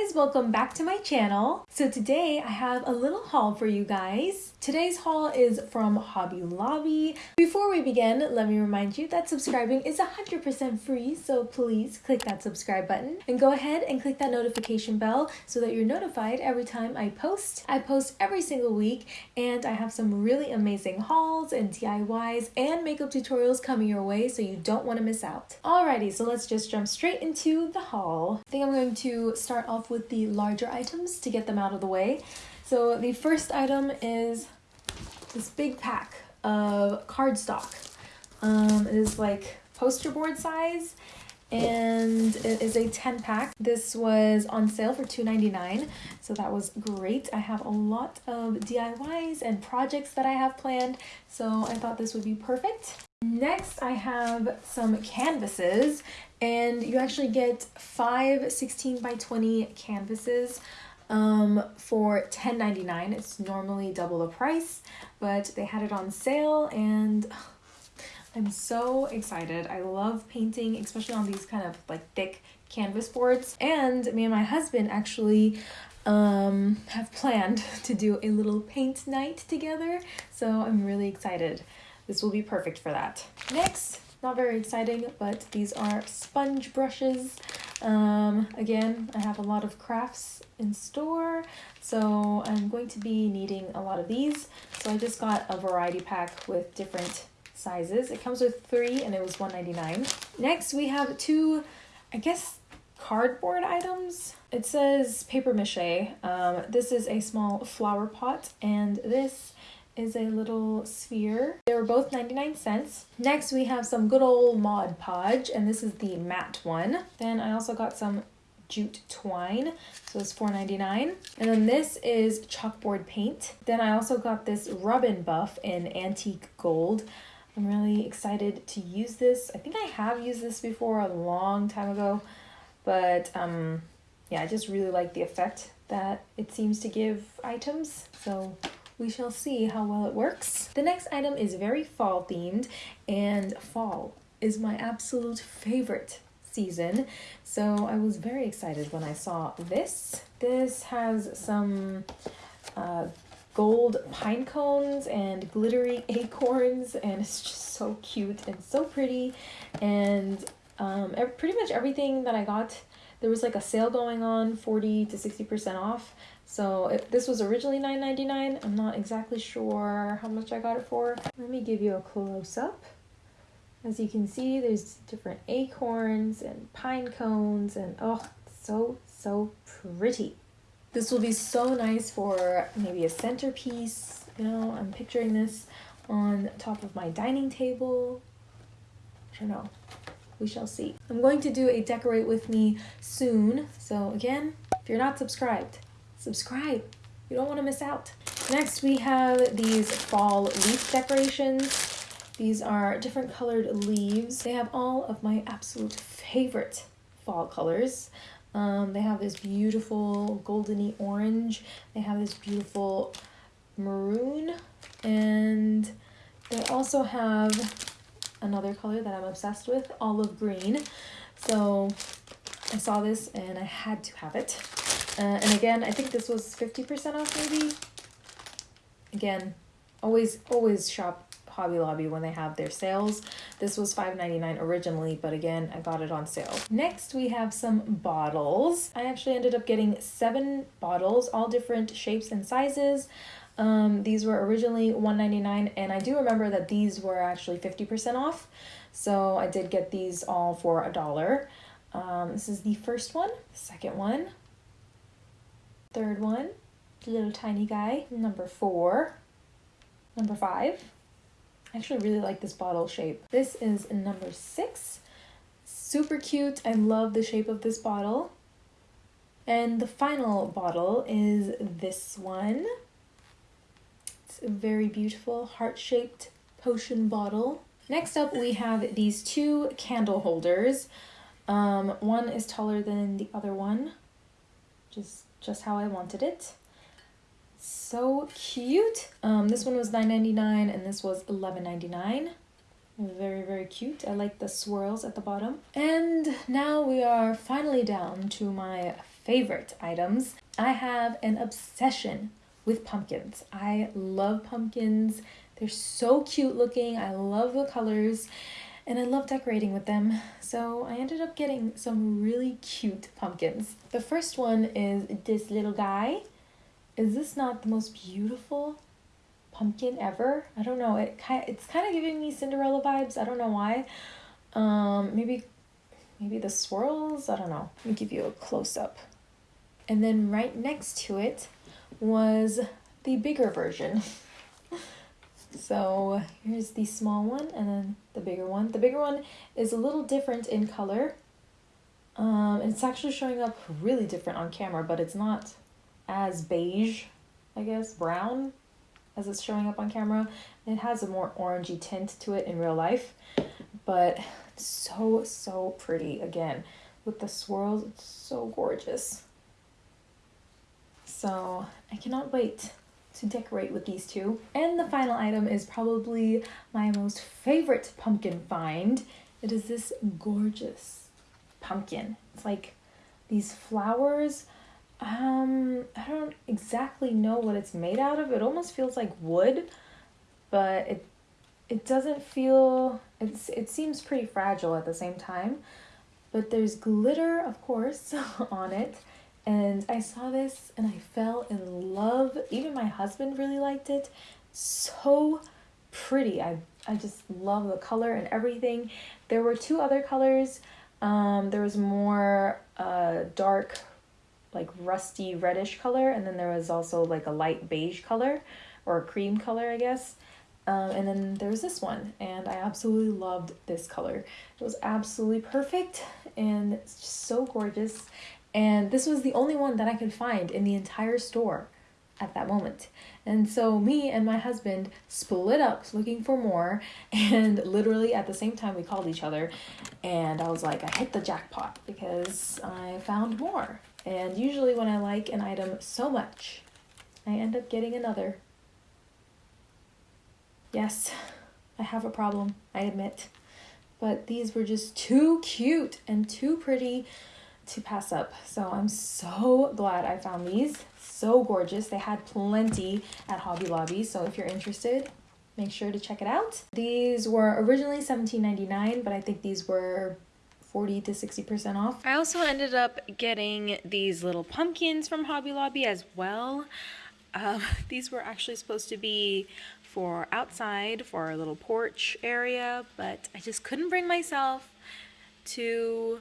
guys, welcome back to my channel. So today I have a little haul for you guys. Today's haul is from Hobby Lobby. Before we begin, let me remind you that subscribing is 100% free, so please click that subscribe button and go ahead and click that notification bell so that you're notified every time I post. I post every single week and I have some really amazing hauls and DIYs and makeup tutorials coming your way so you don't want to miss out. Alrighty, so let's just jump straight into the haul. I think I'm going to start off with the larger items to get them out of the way. So the first item is this big pack of cardstock. Um, it is like poster board size and it is a 10 pack. This was on sale for $2.99, so that was great. I have a lot of DIYs and projects that I have planned, so I thought this would be perfect. Next, I have some canvases, and you actually get five 16 by 20 canvases um, for $10.99. It's normally double the price, but they had it on sale and I'm so excited. I love painting, especially on these kind of like thick canvas boards. And me and my husband actually um, have planned to do a little paint night together. So I'm really excited. This will be perfect for that. Next, not very exciting, but these are sponge brushes. Um, again, I have a lot of crafts in store, so I'm going to be needing a lot of these. So I just got a variety pack with different sizes. It comes with three and it was $1.99. Next, we have two, I guess, cardboard items. It says paper mache. Um, this is a small flower pot and this is a little sphere. They were both 99 cents. Next, we have some good old Mod Podge, and this is the matte one. Then I also got some jute twine, so it's $4.99. And then this is chalkboard paint. Then I also got this Rub 'n Buff in antique gold. I'm really excited to use this. I think I have used this before a long time ago, but um, yeah, I just really like the effect that it seems to give items. So we shall see how well it works. The next item is very fall themed and fall is my absolute favorite season. So I was very excited when I saw this. This has some uh, gold pine cones and glittery acorns and it's just so cute and so pretty and um, pretty much everything that I got there was like a sale going on 40 to 60% off so this was originally $9.99. I'm not exactly sure how much I got it for. Let me give you a close-up. As you can see, there's different acorns and pine cones and oh, so, so pretty. This will be so nice for maybe a centerpiece. You know, I'm picturing this on top of my dining table. I don't know. We shall see. I'm going to do a decorate with me soon. So again, if you're not subscribed, subscribe. You don't want to miss out. Next, we have these fall leaf decorations. These are different colored leaves. They have all of my absolute favorite fall colors. Um, they have this beautiful goldeny orange. They have this beautiful maroon. And they also have another color that I'm obsessed with, olive green. So I saw this and I had to have it. Uh, and again, I think this was 50% off maybe. Again, always, always shop Hobby Lobby when they have their sales. This was $5.99 originally, but again, I got it on sale. Next, we have some bottles. I actually ended up getting seven bottles, all different shapes and sizes. Um, these were originally $1.99, and I do remember that these were actually 50% off. So I did get these all for a dollar. Um, this is the first one, second one, Third one, little tiny guy. Number four. Number five. I actually really like this bottle shape. This is number six. Super cute. I love the shape of this bottle. And the final bottle is this one. Very beautiful heart-shaped potion bottle. Next up, we have these two candle holders. Um, one is taller than the other one. Just just how I wanted it. So cute. Um, this one was $9.99 and this was $11.99. Very, very cute. I like the swirls at the bottom. And now we are finally down to my favorite items. I have an obsession with pumpkins. I love pumpkins. They're so cute looking. I love the colors and I love decorating with them. So I ended up getting some really cute pumpkins. The first one is this little guy. Is this not the most beautiful pumpkin ever? I don't know. It kind it's kind of giving me Cinderella vibes. I don't know why. Um, maybe maybe the swirls. I don't know. Let me give you a close up. And then right next to it was the bigger version. so here's the small one and then the bigger one. The bigger one is a little different in color. Um, it's actually showing up really different on camera, but it's not as beige, I guess, brown as it's showing up on camera. It has a more orangey tint to it in real life, but so, so pretty. Again, with the swirls, it's so gorgeous. So I cannot wait to decorate with these two. And the final item is probably my most favorite pumpkin find. It is this gorgeous pumpkin. It's like these flowers. Um, I don't exactly know what it's made out of. It almost feels like wood, but it it doesn't feel it's it seems pretty fragile at the same time. But there's glitter, of course, on it and I saw this and I fell in love. Even my husband really liked it. So pretty. I, I just love the color and everything. There were two other colors. Um, there was more uh, dark, like rusty reddish color, and then there was also like a light beige color or a cream color, I guess. Um, and then there was this one, and I absolutely loved this color. It was absolutely perfect and so gorgeous. And this was the only one that I could find in the entire store at that moment. And so me and my husband split up looking for more and literally at the same time we called each other and I was like I hit the jackpot because I found more. And usually when I like an item so much, I end up getting another. Yes, I have a problem, I admit. But these were just too cute and too pretty to pass up. So I'm so glad I found these. So gorgeous. They had plenty at Hobby Lobby. So if you're interested, make sure to check it out. These were originally $17.99, but I think these were 40 to 60% off. I also ended up getting these little pumpkins from Hobby Lobby as well. Um, these were actually supposed to be for outside for our little porch area, but I just couldn't bring myself to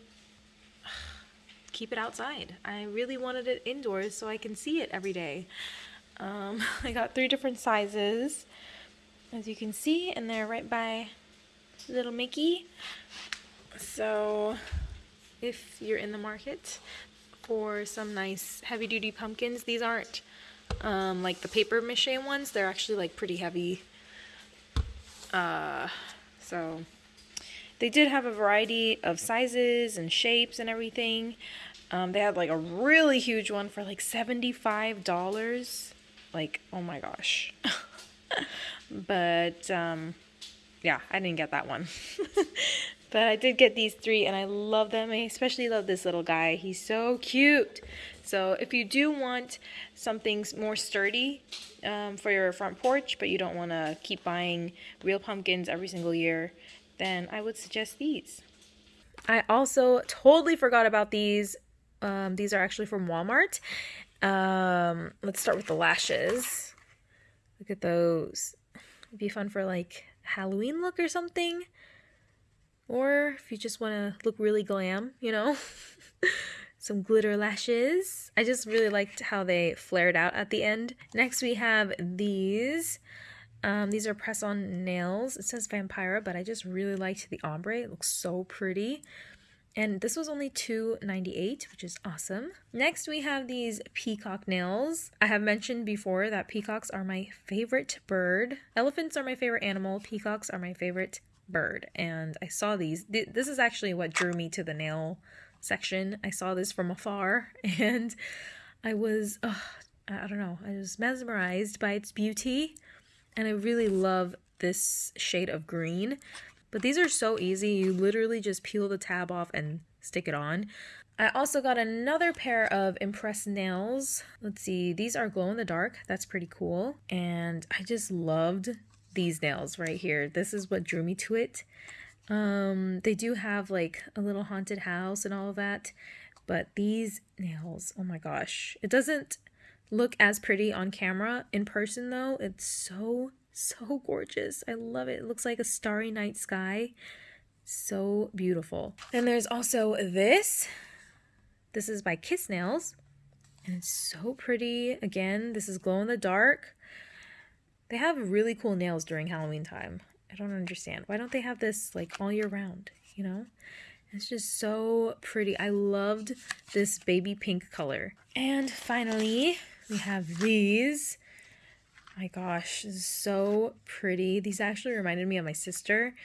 keep it outside. I really wanted it indoors so I can see it every day. Um, I got three different sizes, as you can see, and they're right by little Mickey. So if you're in the market for some nice heavy duty pumpkins, these aren't um, like the paper mache ones. They're actually like pretty heavy. Uh, so they did have a variety of sizes and shapes and everything. Um, they had like a really huge one for like $75. Like, oh my gosh. but um, yeah, I didn't get that one. but I did get these three and I love them. I especially love this little guy. He's so cute. So if you do want something more sturdy um, for your front porch, but you don't want to keep buying real pumpkins every single year, then I would suggest these. I also totally forgot about these um, these are actually from Walmart. Um, let's start with the lashes. Look at those. It'd be fun for like Halloween look or something. Or if you just want to look really glam, you know. Some glitter lashes. I just really liked how they flared out at the end. Next we have these. Um, these are press-on nails. It says Vampira, but I just really liked the ombre. It looks so pretty. And this was only $2.98, which is awesome. Next, we have these peacock nails. I have mentioned before that peacocks are my favorite bird. Elephants are my favorite animal. Peacocks are my favorite bird. And I saw these. This is actually what drew me to the nail section. I saw this from afar and I was, oh, I don't know, I was mesmerized by its beauty. And I really love this shade of green. But these are so easy. You literally just peel the tab off and stick it on. I also got another pair of Impress nails. Let's see, these are glow in the dark. That's pretty cool. And I just loved these nails right here. This is what drew me to it. Um, they do have like a little haunted house and all of that, but these nails, oh my gosh. It doesn't look as pretty on camera. In person though, it's so, so gorgeous. I love it. It looks like a starry night sky. So beautiful. And there's also this. This is by Kiss Nails. And it's so pretty. Again, this is glow in the dark. They have really cool nails during Halloween time. I don't understand. Why don't they have this like all year round, you know? It's just so pretty. I loved this baby pink color. And finally, we have these. My gosh, so pretty. These actually reminded me of my sister.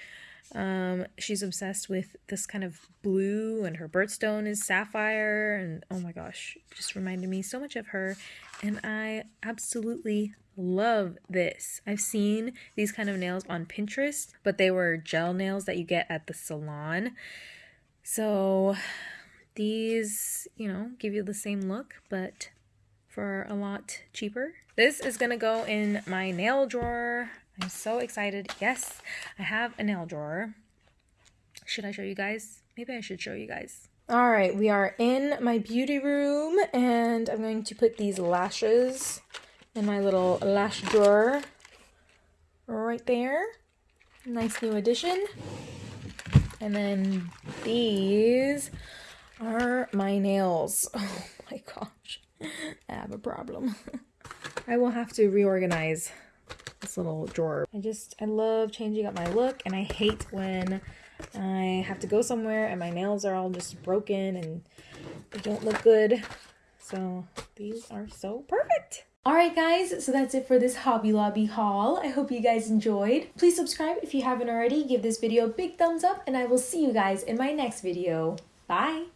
Um, she's obsessed with this kind of blue and her birthstone is sapphire and oh my gosh, just reminded me so much of her and I absolutely love this. I've seen these kind of nails on Pinterest, but they were gel nails that you get at the salon. So these, you know, give you the same look, but for a lot cheaper. This is gonna go in my nail drawer. I'm so excited. Yes, I have a nail drawer. Should I show you guys? Maybe I should show you guys. All right, we are in my beauty room and I'm going to put these lashes in my little lash drawer right there. Nice new addition. And then these are my nails. Oh my gosh, I have a problem. I will have to reorganize this little drawer. I just, I love changing up my look and I hate when I have to go somewhere and my nails are all just broken and they don't look good. So these are so perfect. Alright guys, so that's it for this Hobby Lobby haul. I hope you guys enjoyed. Please subscribe if you haven't already. Give this video a big thumbs up and I will see you guys in my next video. Bye!